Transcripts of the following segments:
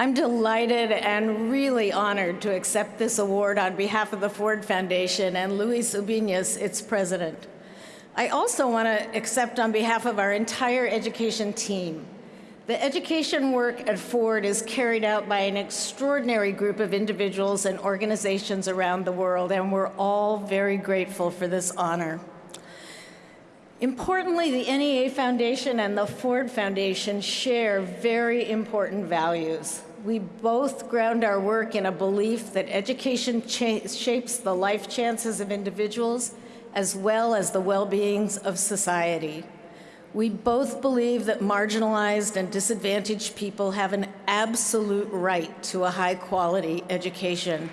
I'm delighted and really honored to accept this award on behalf of the Ford Foundation and Luis Ubiñas, its president. I also want to accept on behalf of our entire education team. The education work at Ford is carried out by an extraordinary group of individuals and organizations around the world, and we're all very grateful for this honor. Importantly, the NEA Foundation and the Ford Foundation share very important values. We both ground our work in a belief that education shapes the life chances of individuals as well as the well-beings of society. We both believe that marginalized and disadvantaged people have an absolute right to a high-quality education.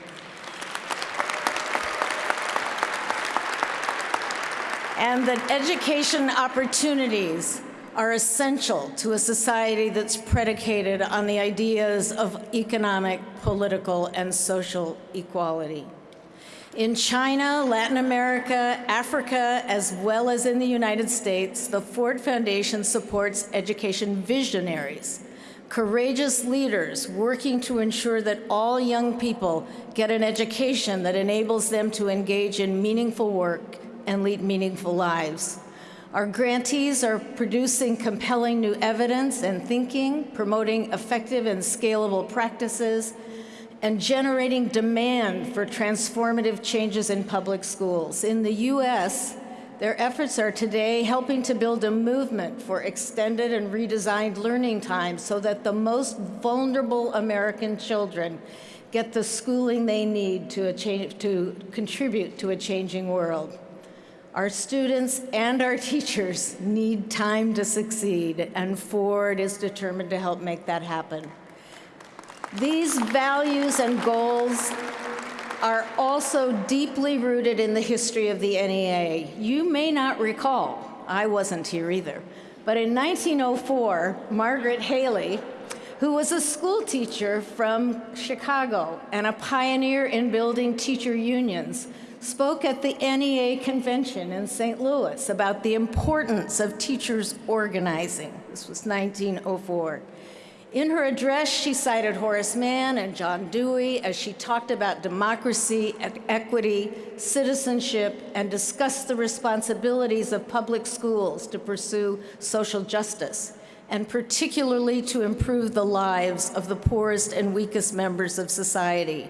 and that education opportunities are essential to a society that's predicated on the ideas of economic, political, and social equality. In China, Latin America, Africa, as well as in the United States, the Ford Foundation supports education visionaries, courageous leaders working to ensure that all young people get an education that enables them to engage in meaningful work and lead meaningful lives. Our grantees are producing compelling new evidence and thinking, promoting effective and scalable practices, and generating demand for transformative changes in public schools. In the U.S., their efforts are today helping to build a movement for extended and redesigned learning time so that the most vulnerable American children get the schooling they need to, to contribute to a changing world. Our students and our teachers need time to succeed, and Ford is determined to help make that happen. These values and goals are also deeply rooted in the history of the NEA. You may not recall, I wasn't here either, but in 1904, Margaret Haley, who was a school teacher from Chicago and a pioneer in building teacher unions, spoke at the NEA convention in St. Louis about the importance of teachers organizing. This was 1904. In her address, she cited Horace Mann and John Dewey as she talked about democracy, equity, citizenship, and discussed the responsibilities of public schools to pursue social justice, and particularly to improve the lives of the poorest and weakest members of society.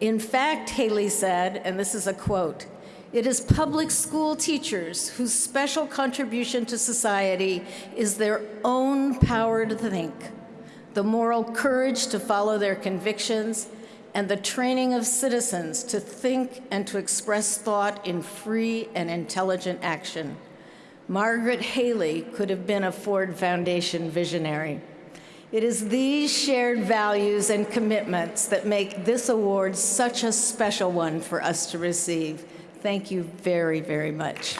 In fact, Haley said, and this is a quote, it is public school teachers whose special contribution to society is their own power to think, the moral courage to follow their convictions, and the training of citizens to think and to express thought in free and intelligent action. Margaret Haley could have been a Ford Foundation visionary. It is these shared values and commitments that make this award such a special one for us to receive. Thank you very, very much.